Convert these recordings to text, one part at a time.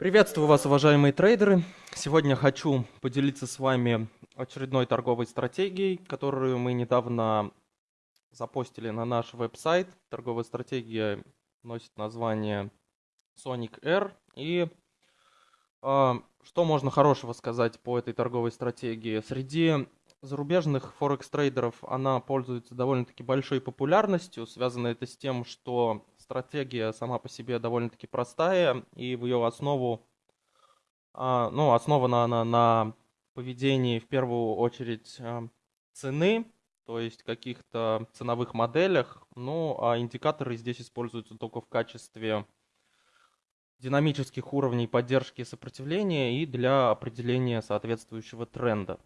Приветствую вас, уважаемые трейдеры. Сегодня хочу поделиться с вами очередной торговой стратегией, которую мы недавно запостили на наш веб-сайт. Торговая стратегия носит название Sonic Air. И э, что можно хорошего сказать по этой торговой стратегии? Среди зарубежных форекс-трейдеров она пользуется довольно-таки большой популярностью. Связано это с тем, что стратегия сама по себе довольно-таки простая, и в ее основу, а, ну, основана она на поведении в первую очередь а, цены, то есть каких-то ценовых моделях, ну, а индикаторы здесь используются только в качестве динамических уровней поддержки и сопротивления и для определения соответствующего тренда.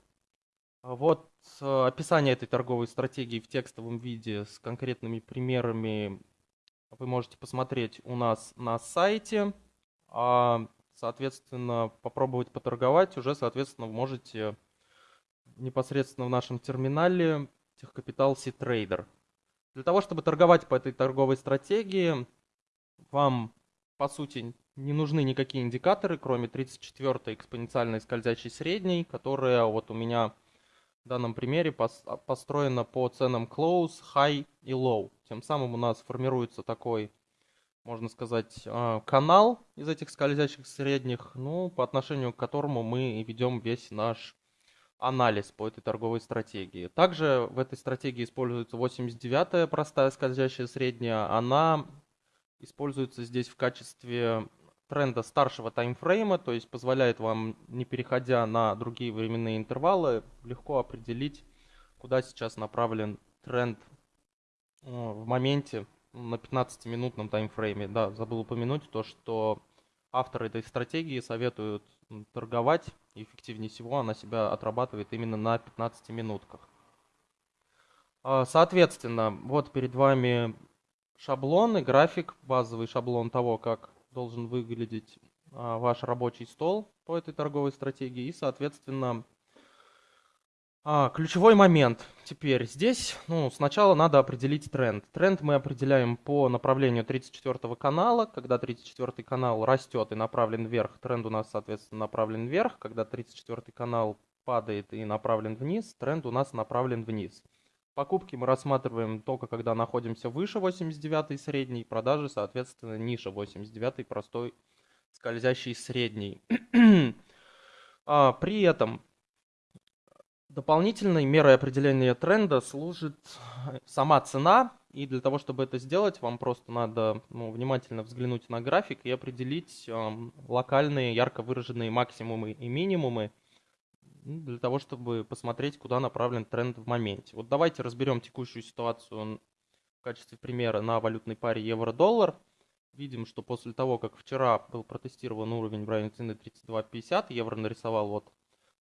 Вот э, описание этой торговой стратегии в текстовом виде с конкретными примерами вы можете посмотреть у нас на сайте. А, соответственно, попробовать поторговать уже, соответственно, вы можете непосредственно в нашем терминале Техкапитал C-Trader. Для того, чтобы торговать по этой торговой стратегии, вам, по сути, не нужны никакие индикаторы, кроме 34-й экспоненциальной скользящей средней, которая вот у меня в данном примере построена по ценам close, high и low. Тем самым у нас формируется такой, можно сказать, а, канал из этих скользящих средних, ну, по отношению к которому мы ведем весь наш анализ по этой торговой стратегии. Также в этой стратегии используется 89-я простая скользящая средняя. Она используется здесь в качестве тренда старшего таймфрейма, то есть позволяет вам, не переходя на другие временные интервалы, легко определить, куда сейчас направлен тренд э, в моменте на 15-минутном таймфрейме. Да, забыл упомянуть то, что авторы этой стратегии советуют торговать, эффективнее всего она себя отрабатывает именно на 15 минутках. А, соответственно, вот перед вами шаблон и график, базовый шаблон того, как должен выглядеть а, ваш рабочий стол по этой торговой стратегии. И, соответственно, а, ключевой момент теперь здесь, ну, сначала надо определить тренд. Тренд мы определяем по направлению 34 канала. Когда 34 канал растет и направлен вверх, тренд у нас, соответственно, направлен вверх. Когда 34 канал падает и направлен вниз, тренд у нас направлен вниз. Покупки мы рассматриваем только когда находимся выше 89 средней, продажи, соответственно, ниже 89 простой скользящий средний. а, при этом дополнительной мерой определения тренда служит сама цена, и для того, чтобы это сделать, вам просто надо ну, внимательно взглянуть на график и определить э, локальные ярко выраженные максимумы и минимумы, для того, чтобы посмотреть, куда направлен тренд в моменте. Вот давайте разберем текущую ситуацию в качестве примера на валютной паре евро-доллар. Видим, что после того, как вчера был протестирован уровень в районе цены 32.50, евро нарисовал вот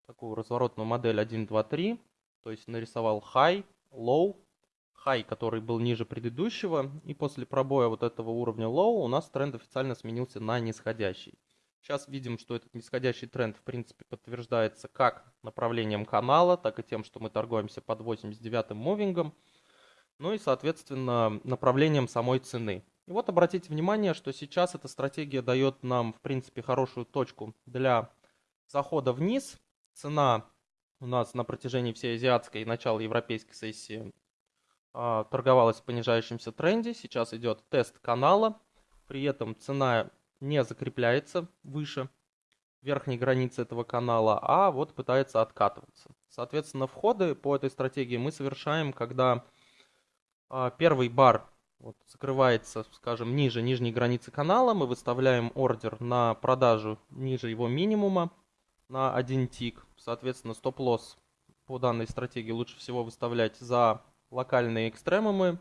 такую разворотную модель 1, 2, 3. То есть нарисовал high, low, high, который был ниже предыдущего. И после пробоя вот этого уровня low у нас тренд официально сменился на нисходящий. Сейчас видим, что этот нисходящий тренд, в принципе, подтверждается как направлением канала, так и тем, что мы торгуемся под 89-м мувингом, ну и, соответственно, направлением самой цены. И вот обратите внимание, что сейчас эта стратегия дает нам, в принципе, хорошую точку для захода вниз. Цена у нас на протяжении всей азиатской и начала европейской сессии э, торговалась в понижающемся тренде. Сейчас идет тест канала. При этом цена не закрепляется выше верхней границы этого канала, а вот пытается откатываться. Соответственно, входы по этой стратегии мы совершаем, когда а, первый бар вот, закрывается, скажем, ниже нижней границы канала, мы выставляем ордер на продажу ниже его минимума на один тик. Соответственно, стоп-лосс по данной стратегии лучше всего выставлять за локальные экстремумы,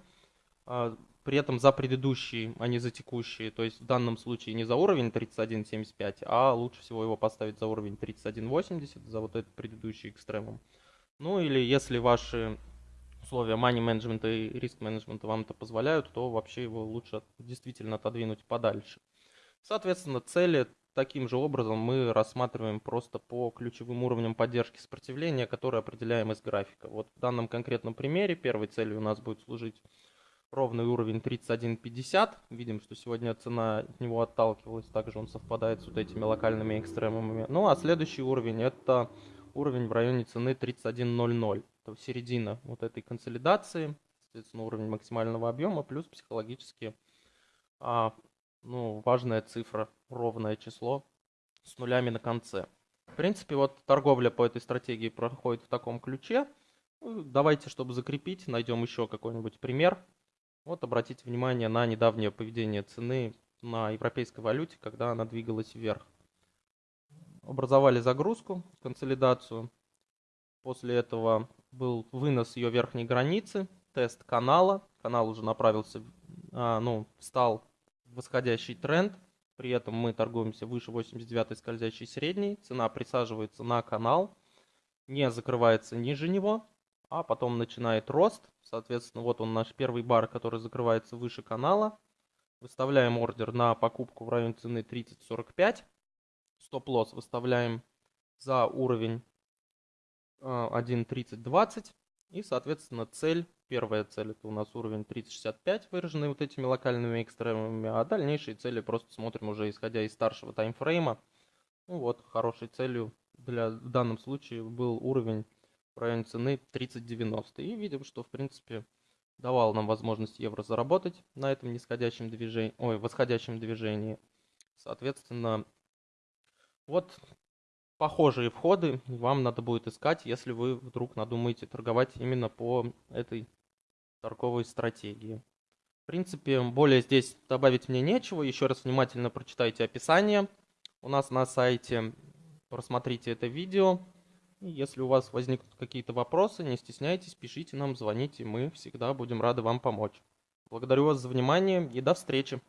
а, при этом за предыдущие, а не за текущие. То есть в данном случае не за уровень 31.75, а лучше всего его поставить за уровень 31.80, за вот этот предыдущий экстремум. Ну или если ваши условия money management и риск менеджмента вам это позволяют, то вообще его лучше действительно отодвинуть подальше. Соответственно, цели таким же образом мы рассматриваем просто по ключевым уровням поддержки сопротивления, которые определяем из графика. Вот в данном конкретном примере первой целью у нас будет служить ровный уровень 31.50. Видим, что сегодня цена от него отталкивалась, также он совпадает с вот этими локальными экстремумами. Ну а следующий уровень это уровень в районе цены 31.00. Это середина вот этой консолидации, соответственно уровень максимального объема плюс психологически а, ну, важная цифра, ровное число с нулями на конце. В принципе, вот торговля по этой стратегии проходит в таком ключе. Ну, давайте, чтобы закрепить, найдем еще какой-нибудь пример. Вот обратите внимание на недавнее поведение цены на европейской валюте, когда она двигалась вверх. Образовали загрузку, консолидацию. После этого был вынос ее верхней границы, тест канала. Канал уже направился, а, ну, встал восходящий тренд. При этом мы торгуемся выше 89 скользящей средней. Цена присаживается на канал, не закрывается ниже него, а потом начинает рост. Соответственно, вот он наш первый бар, который закрывается выше канала. Выставляем ордер на покупку в районе цены 30.45. Стоп-лосс выставляем за уровень 1.3020. Э, И, соответственно, цель, первая цель это у нас уровень 3065, выраженный вот этими локальными экстремумами, а дальнейшие цели просто смотрим уже исходя из старшего таймфрейма. Ну вот, хорошей целью для, в данном случае был уровень районе цены 30.90. И видим, что в принципе давал нам возможность евро заработать на этом нисходящем движении, ой, восходящем движении. Соответственно, вот похожие входы вам надо будет искать, если вы вдруг надумаете торговать именно по этой торговой стратегии. В принципе, более здесь добавить мне нечего. Еще раз внимательно прочитайте описание. У нас на сайте просмотрите это видео. Если у вас возникнут какие-то вопросы, не стесняйтесь, пишите нам, звоните, мы всегда будем рады вам помочь. Благодарю вас за внимание и до встречи.